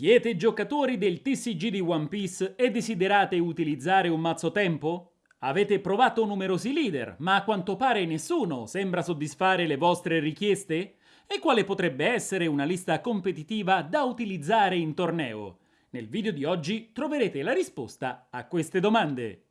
Siete giocatori del TCG di One Piece e desiderate utilizzare un mazzo tempo? Avete provato numerosi leader, ma a quanto pare nessuno sembra soddisfare le vostre richieste? E quale potrebbe essere una lista competitiva da utilizzare in torneo? Nel video di oggi troverete la risposta a queste domande.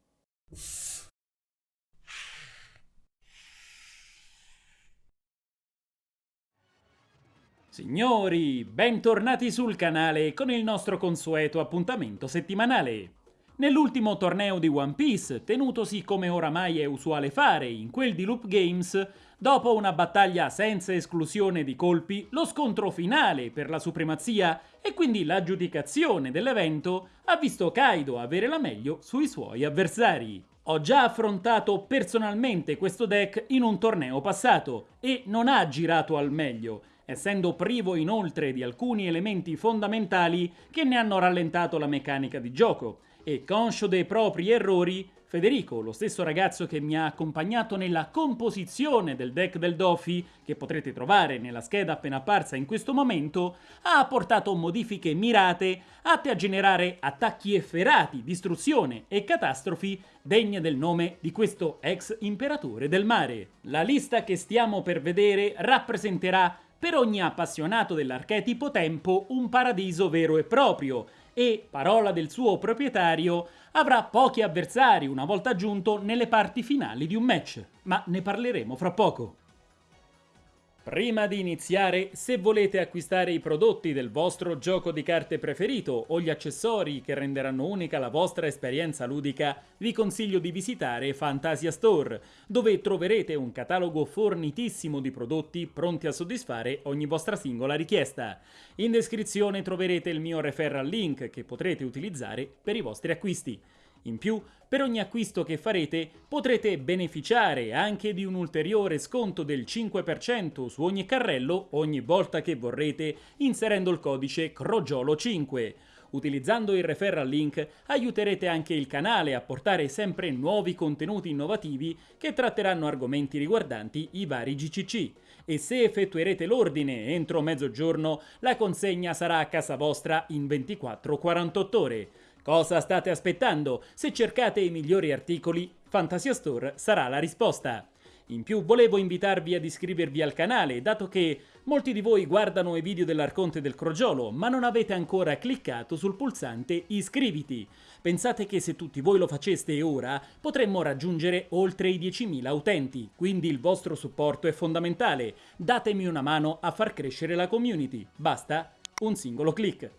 Signori, bentornati sul canale con il nostro consueto appuntamento settimanale. Nell'ultimo torneo di One Piece, tenutosi come oramai è usuale fare in quel di Loop Games, dopo una battaglia senza esclusione di colpi, lo scontro finale per la supremazia e quindi l'aggiudicazione dell'evento ha visto Kaido avere la meglio sui suoi avversari. Ho già affrontato personalmente questo deck in un torneo passato e non ha girato al meglio, essendo privo inoltre di alcuni elementi fondamentali che ne hanno rallentato la meccanica di gioco, e conscio dei propri errori, Federico, lo stesso ragazzo che mi ha accompagnato nella composizione del deck del Dofi, che potrete trovare nella scheda appena apparsa in questo momento, ha apportato modifiche mirate atte a generare attacchi efferati, distruzione e catastrofi degne del nome di questo ex imperatore del mare. La lista che stiamo per vedere rappresenterà per ogni appassionato dell'archetipo tempo un paradiso vero e proprio e, parola del suo proprietario, avrà pochi avversari una volta giunto nelle parti finali di un match, ma ne parleremo fra poco. Prima di iniziare, se volete acquistare i prodotti del vostro gioco di carte preferito o gli accessori che renderanno unica la vostra esperienza ludica, vi consiglio di visitare Fantasia Store, dove troverete un catalogo fornitissimo di prodotti pronti a soddisfare ogni vostra singola richiesta. In descrizione troverete il mio referral link che potrete utilizzare per i vostri acquisti. In più, per ogni acquisto che farete potrete beneficiare anche di un ulteriore sconto del 5% su ogni carrello ogni volta che vorrete inserendo il codice CROGIOLO5. Utilizzando il referral link aiuterete anche il canale a portare sempre nuovi contenuti innovativi che tratteranno argomenti riguardanti i vari GCC. E se effettuerete l'ordine entro mezzogiorno, la consegna sarà a casa vostra in 24-48 ore. Cosa state aspettando? Se cercate i migliori articoli, Fantasia Store sarà la risposta. In più volevo invitarvi ad iscrivervi al canale, dato che molti di voi guardano i video dell'Arconte del Crogiolo, ma non avete ancora cliccato sul pulsante iscriviti. Pensate che se tutti voi lo faceste ora, potremmo raggiungere oltre i 10.000 utenti, quindi il vostro supporto è fondamentale. Datemi una mano a far crescere la community. Basta un singolo click.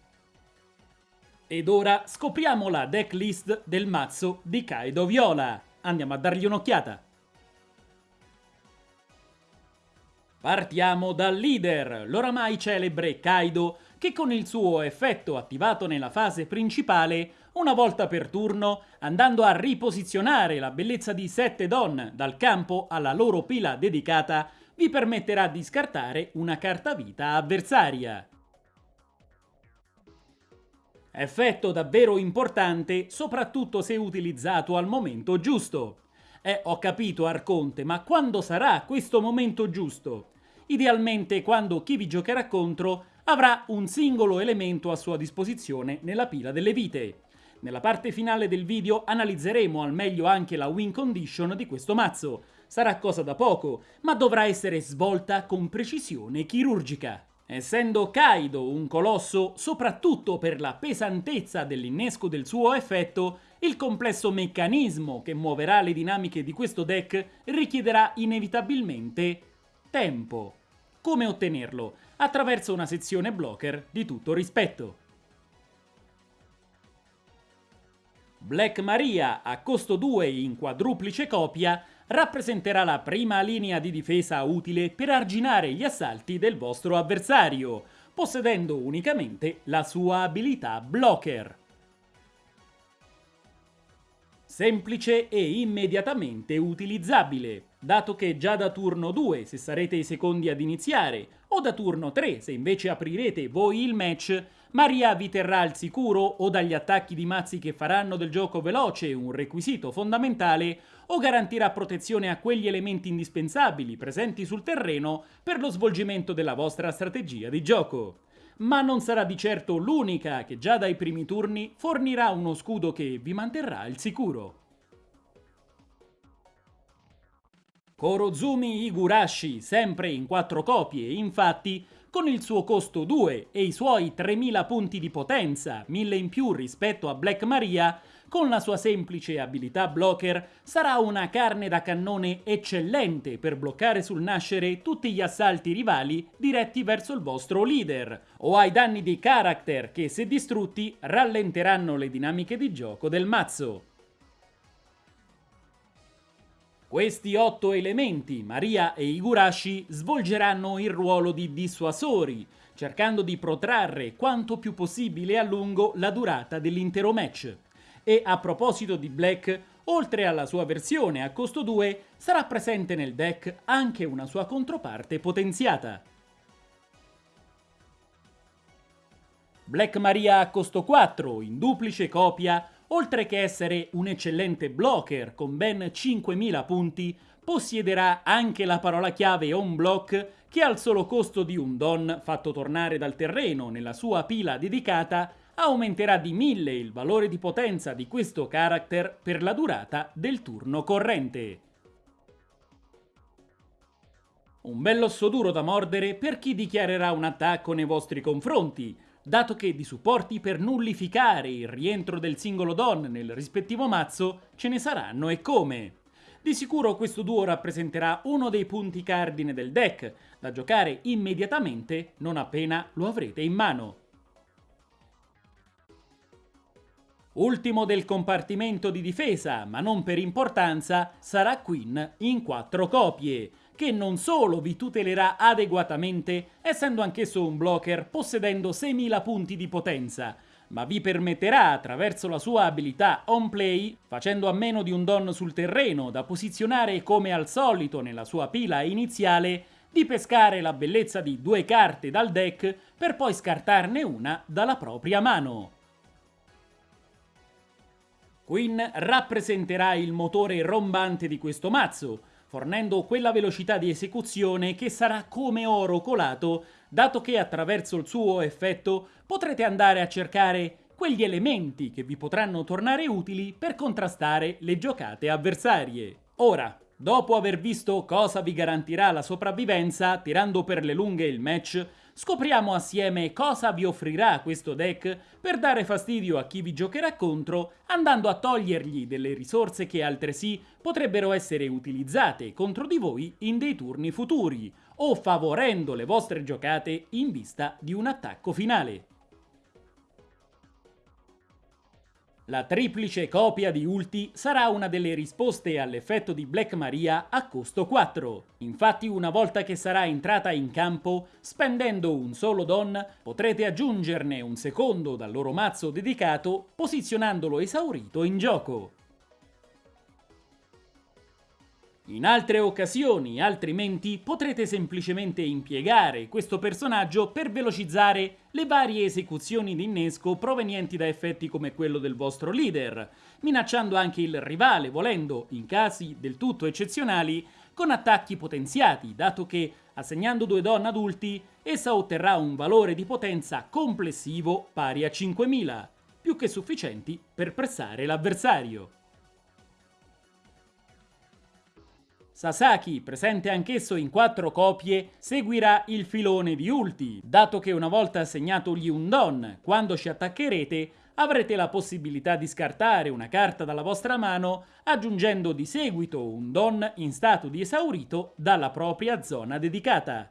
Ed ora scopriamo la decklist del mazzo di Kaido Viola. Andiamo a dargli un'occhiata. Partiamo dal leader, l'oramai celebre Kaido, che con il suo effetto attivato nella fase principale, una volta per turno, andando a riposizionare la bellezza di sette donne dal campo alla loro pila dedicata, vi permetterà di scartare una carta vita avversaria. Effetto davvero importante, soprattutto se utilizzato al momento giusto. Eh, ho capito Arconte, ma quando sarà questo momento giusto? Idealmente quando chi vi giocherà contro avrà un singolo elemento a sua disposizione nella pila delle vite. Nella parte finale del video analizzeremo al meglio anche la win condition di questo mazzo. Sarà cosa da poco, ma dovrà essere svolta con precisione chirurgica. Essendo Kaido un colosso soprattutto per la pesantezza dell'innesco del suo effetto, il complesso meccanismo che muoverà le dinamiche di questo deck richiederà inevitabilmente tempo. Come ottenerlo? Attraverso una sezione blocker di tutto rispetto. Black Maria a costo 2 in quadruplice copia rappresenterà la prima linea di difesa utile per arginare gli assalti del vostro avversario, possedendo unicamente la sua abilità blocker. Semplice e immediatamente utilizzabile, dato che già da turno 2 se sarete i secondi ad iniziare, o da turno 3 se invece aprirete voi il match, Maria vi terrà al sicuro o dagli attacchi di mazzi che faranno del gioco veloce un requisito fondamentale o garantirà protezione a quegli elementi indispensabili presenti sul terreno per lo svolgimento della vostra strategia di gioco. ma non sarà di certo l'unica che già dai primi turni fornirà uno scudo che vi manterrà al sicuro. Korozumi Higurashi, sempre in quattro copie, infatti, con il suo costo 2 e i suoi 3000 punti di potenza, 1000 in più rispetto a Black Maria, con la sua semplice abilità blocker, sarà una carne da cannone eccellente per bloccare sul nascere tutti gli assalti rivali diretti verso il vostro leader, o ai danni di character che, se distrutti, rallenteranno le dinamiche di gioco del mazzo. Questi otto elementi, Maria e Igurashi, svolgeranno il ruolo di dissuasori, cercando di protrarre quanto più possibile a lungo la durata dell'intero match. E a proposito di Black, oltre alla sua versione a costo 2, sarà presente nel deck anche una sua controparte potenziata. Black Maria a costo 4, in duplice copia, oltre che essere un eccellente blocker con ben 5000 punti, possiederà anche la parola chiave on block che al solo costo di un don fatto tornare dal terreno nella sua pila dedicata aumenterà di 1000 il valore di potenza di questo character per la durata del turno corrente. Un bell'osso duro da mordere per chi dichiarerà un attacco nei vostri confronti, dato che di supporti per nullificare il rientro del singolo Don nel rispettivo mazzo ce ne saranno e come. Di sicuro questo duo rappresenterà uno dei punti cardine del deck, da giocare immediatamente non appena lo avrete in mano. Ultimo del compartimento di difesa, ma non per importanza, sarà Queen in quattro copie, che non solo vi tutelerà adeguatamente, essendo anch'esso un blocker possedendo 6000 punti di potenza, ma vi permetterà attraverso la sua abilità on play, facendo a meno di un don sul terreno da posizionare come al solito nella sua pila iniziale, di pescare la bellezza di due carte dal deck per poi scartarne una dalla propria mano. Queen rappresenterà il motore rombante di questo mazzo, fornendo quella velocità di esecuzione che sarà come oro colato, dato che attraverso il suo effetto potrete andare a cercare quegli elementi che vi potranno tornare utili per contrastare le giocate avversarie. Ora, dopo aver visto cosa vi garantirà la sopravvivenza tirando per le lunghe il match, Scopriamo assieme cosa vi offrirà questo deck per dare fastidio a chi vi giocherà contro, andando a togliergli delle risorse che altresì potrebbero essere utilizzate contro di voi in dei turni futuri, o favorendo le vostre giocate in vista di un attacco finale. La triplice copia di Ulti sarà una delle risposte all'effetto di Black Maria a costo 4. Infatti una volta che sarà entrata in campo, spendendo un solo don, potrete aggiungerne un secondo dal loro mazzo dedicato, posizionandolo esaurito in gioco. In altre occasioni, altrimenti, potrete semplicemente impiegare questo personaggio per velocizzare le varie esecuzioni di innesco provenienti da effetti come quello del vostro leader, minacciando anche il rivale, volendo, in casi del tutto eccezionali, con attacchi potenziati, dato che, assegnando due don adulti, essa otterrà un valore di potenza complessivo pari a 5000, più che sufficienti per pressare l'avversario. Sasaki, presente anch'esso in quattro copie, seguirà il filone di Ulti, dato che una volta assegnatogli un Don, quando ci attaccherete, avrete la possibilità di scartare una carta dalla vostra mano, aggiungendo di seguito un Don in stato di esaurito dalla propria zona dedicata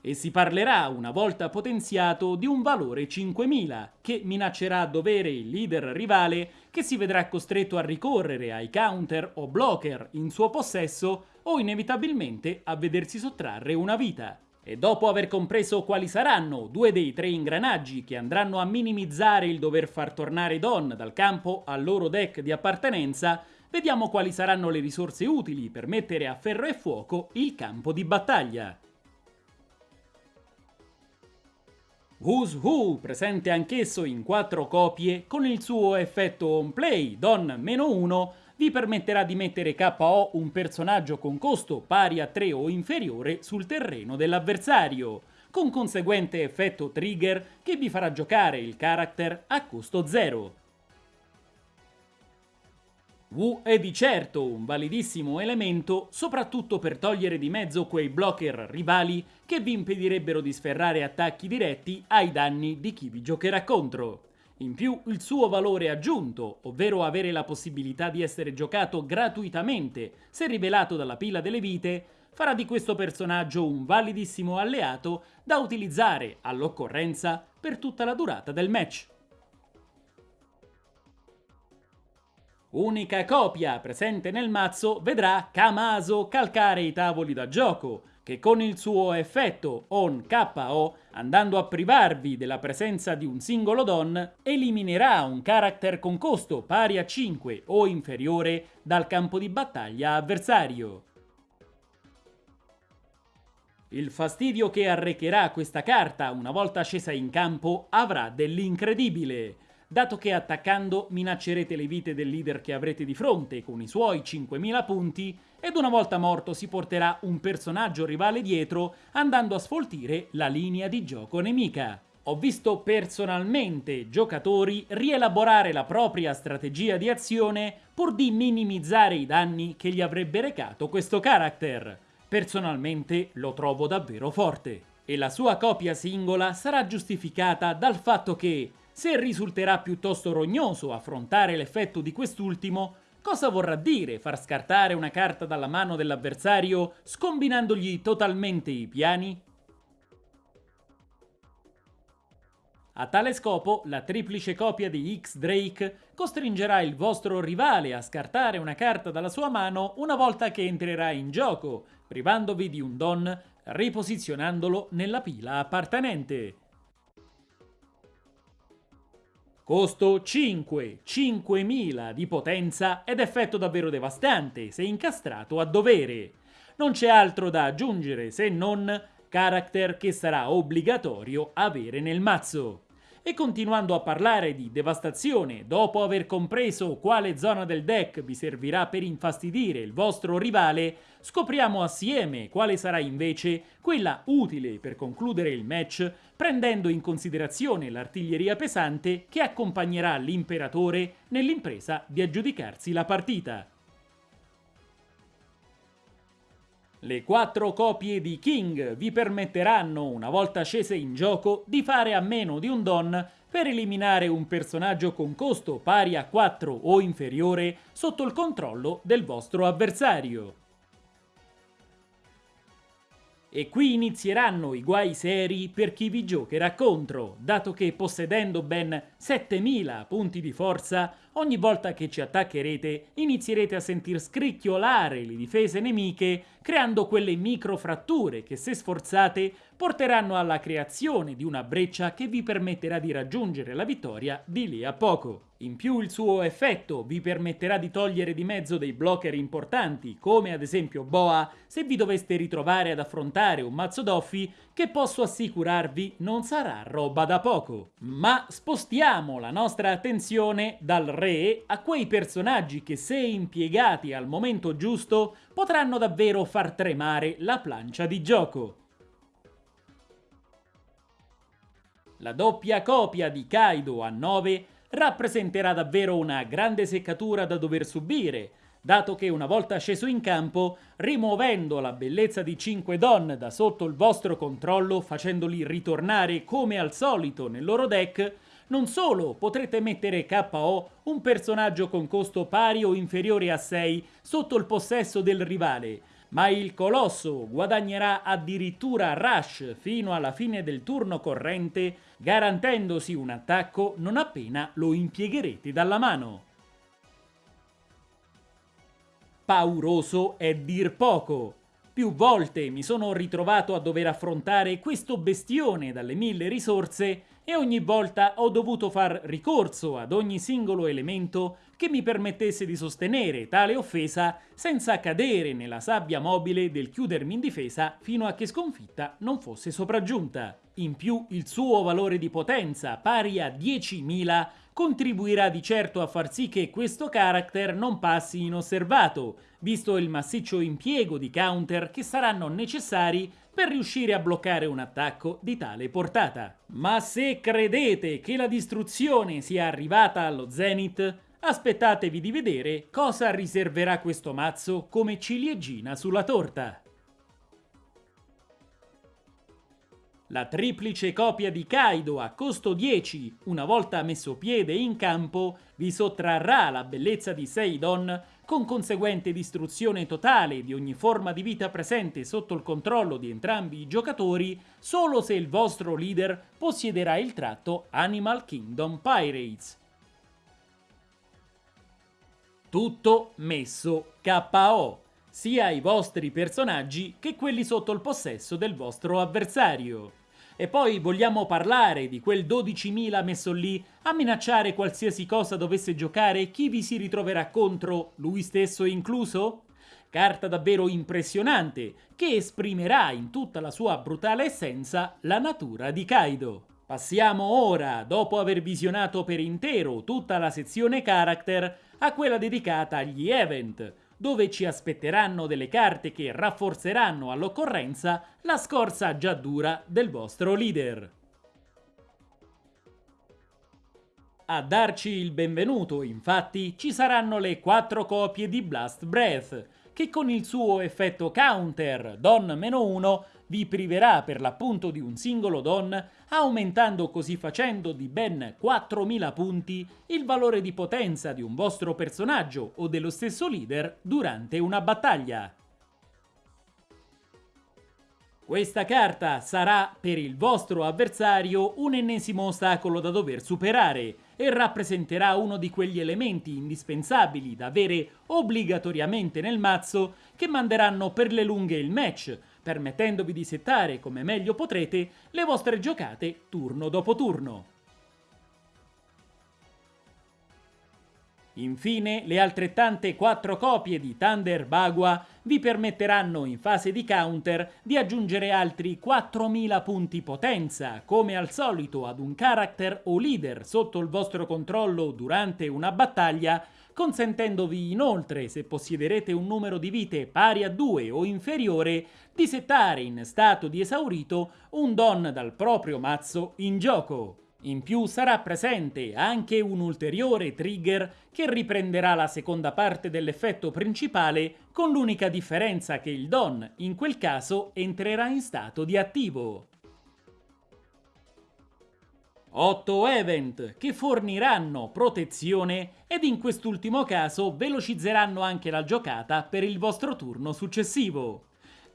e si parlerà, una volta potenziato, di un valore 5000, che minaccerà a dovere il leader rivale che si vedrà costretto a ricorrere ai counter o blocker in suo possesso o inevitabilmente a vedersi sottrarre una vita. E dopo aver compreso quali saranno due dei tre ingranaggi che andranno a minimizzare il dover far tornare Don dal campo al loro deck di appartenenza, vediamo quali saranno le risorse utili per mettere a ferro e fuoco il campo di battaglia. Who's Who, presente anch'esso in quattro copie, con il suo effetto on play, Don-1, vi permetterà di mettere KO un personaggio con costo pari a 3 o inferiore sul terreno dell'avversario, con conseguente effetto trigger che vi farà giocare il character a costo 0. Wu è di certo un validissimo elemento, soprattutto per togliere di mezzo quei blocker rivali che vi impedirebbero di sferrare attacchi diretti ai danni di chi vi giocherà contro. In più, il suo valore aggiunto, ovvero avere la possibilità di essere giocato gratuitamente se rivelato dalla pila delle vite, farà di questo personaggio un validissimo alleato da utilizzare all'occorrenza per tutta la durata del match. Unica copia presente nel mazzo vedrà Kamaso calcare i tavoli da gioco, che con il suo effetto on KO, andando a privarvi della presenza di un singolo don, eliminerà un character con costo pari a 5 o inferiore dal campo di battaglia avversario. Il fastidio che arrecherà questa carta una volta scesa in campo avrà dell'incredibile dato che attaccando minaccerete le vite del leader che avrete di fronte con i suoi 5000 punti ed una volta morto si porterà un personaggio rivale dietro andando a sfoltire la linea di gioco nemica. Ho visto personalmente giocatori rielaborare la propria strategia di azione pur di minimizzare i danni che gli avrebbe recato questo character. Personalmente lo trovo davvero forte. E la sua copia singola sarà giustificata dal fatto che se risulterà piuttosto rognoso affrontare l'effetto di quest'ultimo, cosa vorrà dire far scartare una carta dalla mano dell'avversario scombinandogli totalmente i piani? A tale scopo, la triplice copia di X-Drake costringerà il vostro rivale a scartare una carta dalla sua mano una volta che entrerà in gioco, privandovi di un don, riposizionandolo nella pila appartenente. Costo 5, 5000 di potenza ed effetto davvero devastante se incastrato a dovere. Non c'è altro da aggiungere se non character che sarà obbligatorio avere nel mazzo. E continuando a parlare di devastazione, dopo aver compreso quale zona del deck vi servirà per infastidire il vostro rivale, scopriamo assieme quale sarà invece quella utile per concludere il match, prendendo in considerazione l'artiglieria pesante che accompagnerà l'imperatore nell'impresa di aggiudicarsi la partita. Le quattro copie di King vi permetteranno, una volta scese in gioco, di fare a meno di un Don per eliminare un personaggio con costo pari a 4 o inferiore sotto il controllo del vostro avversario. E qui inizieranno i guai seri per chi vi giocherà contro, dato che possedendo ben 7000 punti di forza, ogni volta che ci attaccherete inizierete a sentir scricchiolare le difese nemiche, creando quelle microfratture che se sforzate porteranno alla creazione di una breccia che vi permetterà di raggiungere la vittoria di lì a poco. In più il suo effetto vi permetterà di togliere di mezzo dei blocker importanti, come ad esempio Boa, se vi doveste ritrovare ad affrontare un mazzo doffi che posso assicurarvi non sarà roba da poco. Ma spostiamo la nostra attenzione dal re a quei personaggi che se impiegati al momento giusto potranno davvero far tremare la plancia di gioco. La doppia copia di Kaido a 9 rappresenterà davvero una grande seccatura da dover subire, dato che una volta sceso in campo, rimuovendo la bellezza di 5 Don da sotto il vostro controllo, facendoli ritornare come al solito nel loro deck, non solo potrete mettere KO un personaggio con costo pari o inferiore a 6 sotto il possesso del rivale, ma il colosso guadagnerà addirittura rush fino alla fine del turno corrente, garantendosi un attacco non appena lo impiegherete dalla mano. Pauroso è dir poco. Più volte mi sono ritrovato a dover affrontare questo bestione dalle mille risorse e ogni volta ho dovuto far ricorso ad ogni singolo elemento che mi permettesse di sostenere tale offesa senza cadere nella sabbia mobile del chiudermi in difesa fino a che sconfitta non fosse sopraggiunta. In più il suo valore di potenza, pari a 10.000, contribuirà di certo a far sì che questo character non passi inosservato, visto il massiccio impiego di counter che saranno necessari per riuscire a bloccare un attacco di tale portata. Ma se credete che la distruzione sia arrivata allo zenith, aspettatevi di vedere cosa riserverà questo mazzo come ciliegina sulla torta. La triplice copia di Kaido a costo 10, una volta messo piede in campo, vi sottrarrà la bellezza di Seidon con conseguente distruzione totale di ogni forma di vita presente sotto il controllo di entrambi i giocatori solo se il vostro leader possiederà il tratto Animal Kingdom Pirates. Tutto messo KO, sia i vostri personaggi che quelli sotto il possesso del vostro avversario. E poi vogliamo parlare di quel 12.000 messo lì a minacciare qualsiasi cosa dovesse giocare chi vi si ritroverà contro, lui stesso incluso? Carta davvero impressionante che esprimerà in tutta la sua brutale essenza la natura di Kaido. Passiamo ora, dopo aver visionato per intero tutta la sezione character, a quella dedicata agli event, dove ci aspetteranno delle carte che rafforzeranno all'occorrenza la scorza già dura del vostro leader. A darci il benvenuto, infatti, ci saranno le quattro copie di Blast Breath, che con il suo effetto counter Don-1 vi priverà per l'appunto di un singolo Don, aumentando così facendo di ben 4000 punti il valore di potenza di un vostro personaggio o dello stesso leader durante una battaglia. Questa carta sarà per il vostro avversario un ennesimo ostacolo da dover superare e rappresenterà uno di quegli elementi indispensabili da avere obbligatoriamente nel mazzo che manderanno per le lunghe il match, permettendovi di settare come meglio potrete le vostre giocate turno dopo turno. Infine, le altrettante quattro copie di Thunder Bagua vi permetteranno in fase di counter di aggiungere altri 4000 punti potenza, come al solito ad un character o leader sotto il vostro controllo durante una battaglia, consentendovi inoltre, se possiederete un numero di vite pari a 2 o inferiore, di settare in stato di esaurito un don dal proprio mazzo in gioco. In più sarà presente anche un ulteriore trigger che riprenderà la seconda parte dell'effetto principale con l'unica differenza che il Don, in quel caso, entrerà in stato di attivo. 8 event che forniranno protezione ed in quest'ultimo caso velocizzeranno anche la giocata per il vostro turno successivo.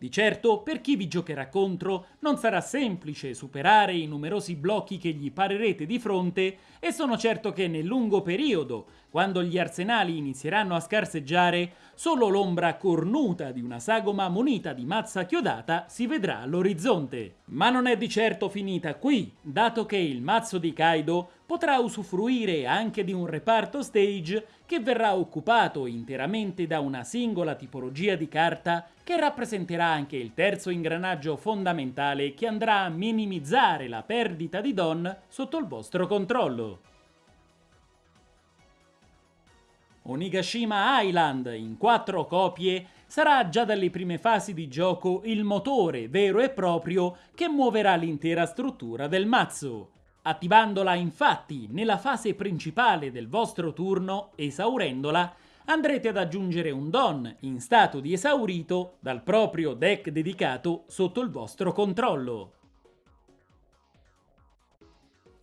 Di certo, per chi vi giocherà contro, non sarà semplice superare i numerosi blocchi che gli parerete di fronte e sono certo che nel lungo periodo, quando gli arsenali inizieranno a scarseggiare, solo l'ombra cornuta di una sagoma munita di mazza chiodata si vedrà all'orizzonte. Ma non è di certo finita qui, dato che il mazzo di Kaido potrà usufruire anche di un reparto stage che verrà occupato interamente da una singola tipologia di carta che rappresenterà anche il terzo ingranaggio fondamentale che andrà a minimizzare la perdita di Don sotto il vostro controllo. Onigashima Island, in quattro copie, sarà già dalle prime fasi di gioco il motore vero e proprio che muoverà l'intera struttura del mazzo. Attivandola infatti nella fase principale del vostro turno, esaurendola, andrete ad aggiungere un Don in stato di esaurito dal proprio deck dedicato sotto il vostro controllo.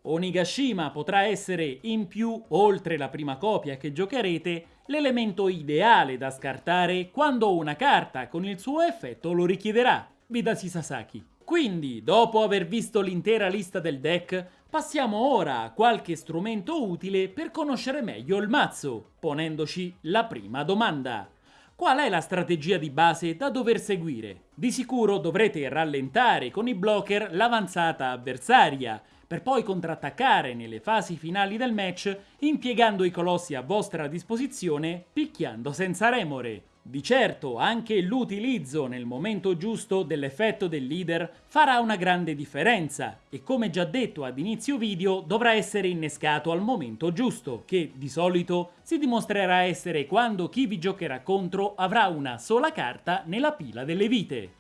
Onigashima potrà essere in più, oltre la prima copia che giocherete, l'elemento ideale da scartare quando una carta con il suo effetto lo richiederà, Vidasi Sasaki. Quindi, dopo aver visto l'intera lista del deck, Passiamo ora a qualche strumento utile per conoscere meglio il mazzo, ponendoci la prima domanda. Qual è la strategia di base da dover seguire? Di sicuro dovrete rallentare con i blocker l'avanzata avversaria, per poi contrattaccare nelle fasi finali del match impiegando i colossi a vostra disposizione picchiando senza remore. Di certo anche l'utilizzo nel momento giusto dell'effetto del leader farà una grande differenza e come già detto ad inizio video dovrà essere innescato al momento giusto, che di solito si dimostrerà essere quando chi vi giocherà contro avrà una sola carta nella pila delle vite.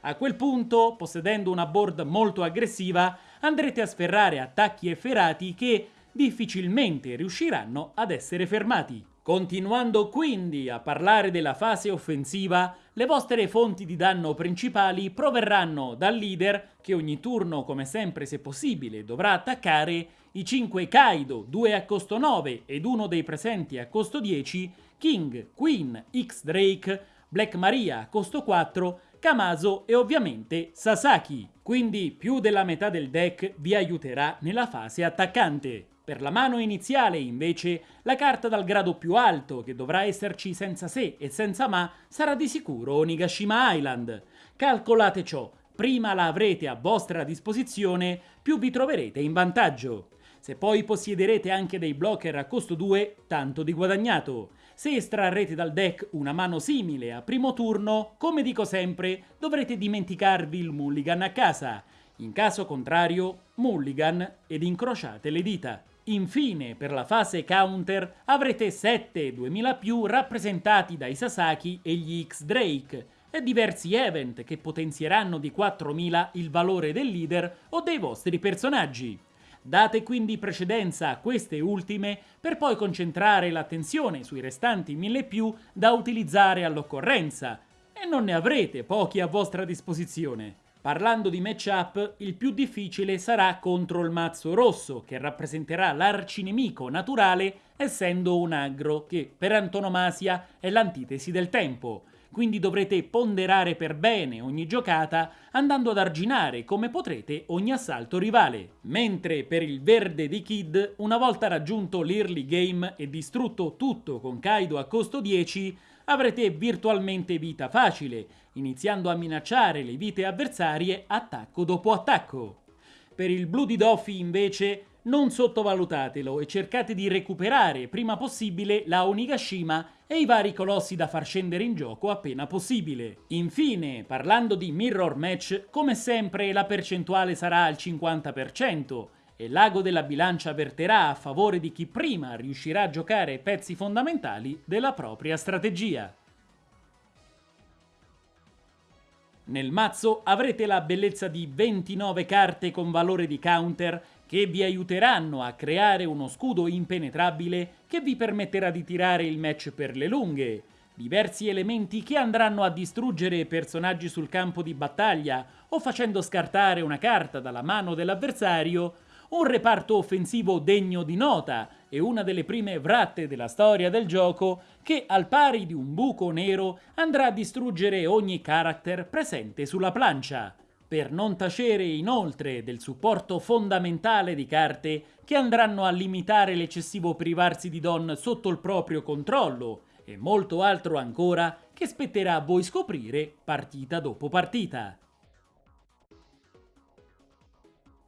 A quel punto, possedendo una board molto aggressiva, andrete a sferrare attacchi efferati che difficilmente riusciranno ad essere fermati. Continuando quindi a parlare della fase offensiva, le vostre fonti di danno principali proverranno dal leader, che ogni turno, come sempre se possibile, dovrà attaccare, i 5 Kaido, 2 a costo 9 ed uno dei presenti a costo 10, King, Queen, X Drake, Black Maria a costo 4, Kamazo e ovviamente Sasaki. Quindi più della metà del deck vi aiuterà nella fase attaccante. Per la mano iniziale, invece, la carta dal grado più alto, che dovrà esserci senza se e senza ma, sarà di sicuro Onigashima Island. Calcolate ciò, prima la avrete a vostra disposizione, più vi troverete in vantaggio. Se poi possiederete anche dei blocker a costo 2, tanto di guadagnato. Se estrarrete dal deck una mano simile a primo turno, come dico sempre, dovrete dimenticarvi il mulligan a casa. In caso contrario, mulligan ed incrociate le dita. Infine, per la fase counter, avrete 7 2000 più rappresentati dai Sasaki e gli X-Drake, e diversi event che potenzieranno di 4000 il valore del leader o dei vostri personaggi. Date quindi precedenza a queste ultime per poi concentrare l'attenzione sui restanti 1000 più da utilizzare all'occorrenza, e non ne avrete pochi a vostra disposizione. Parlando di matchup, il più difficile sarà contro il mazzo rosso, che rappresenterà l'arcinemico naturale essendo un aggro che per antonomasia è l'antitesi del tempo, quindi dovrete ponderare per bene ogni giocata andando ad arginare come potrete ogni assalto rivale. Mentre per il verde di Kid, una volta raggiunto l'early game e distrutto tutto con Kaido a costo 10, avrete virtualmente vita facile, iniziando a minacciare le vite avversarie attacco dopo attacco. Per il blu di Doffy invece non sottovalutatelo e cercate di recuperare prima possibile la Onigashima e i vari colossi da far scendere in gioco appena possibile. Infine, parlando di mirror match, come sempre la percentuale sarà al 50%, e l'ago della bilancia verterà a favore di chi prima riuscirà a giocare pezzi fondamentali della propria strategia. Nel mazzo avrete la bellezza di 29 carte con valore di counter che vi aiuteranno a creare uno scudo impenetrabile che vi permetterà di tirare il match per le lunghe, diversi elementi che andranno a distruggere personaggi sul campo di battaglia o facendo scartare una carta dalla mano dell'avversario un reparto offensivo degno di nota e una delle prime vratte della storia del gioco che, al pari di un buco nero, andrà a distruggere ogni character presente sulla plancia, per non tacere inoltre del supporto fondamentale di carte che andranno a limitare l'eccessivo privarsi di Don sotto il proprio controllo e molto altro ancora che spetterà a voi scoprire partita dopo partita.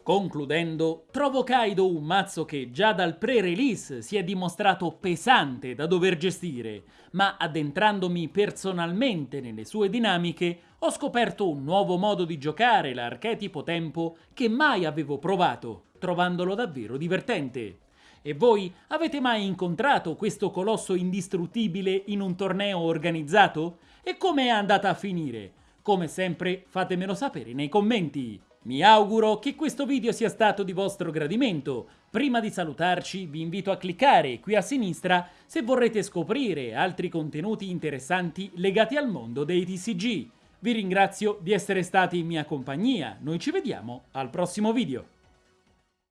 Concludendo, trovo Kaido un mazzo che già dal pre-release si è dimostrato pesante da dover gestire, ma addentrandomi personalmente nelle sue dinamiche ho scoperto un nuovo modo di giocare l'archetipo tempo che mai avevo provato, trovandolo davvero divertente. E voi avete mai incontrato questo colosso indistruttibile in un torneo organizzato? E come è andata a finire? Come sempre fatemelo sapere nei commenti. Mi auguro che questo video sia stato di vostro gradimento. Prima di salutarci vi invito a cliccare qui a sinistra se vorrete scoprire altri contenuti interessanti legati al mondo dei TCG. Vi ringrazio di essere stati in mia compagnia, noi ci vediamo al prossimo video.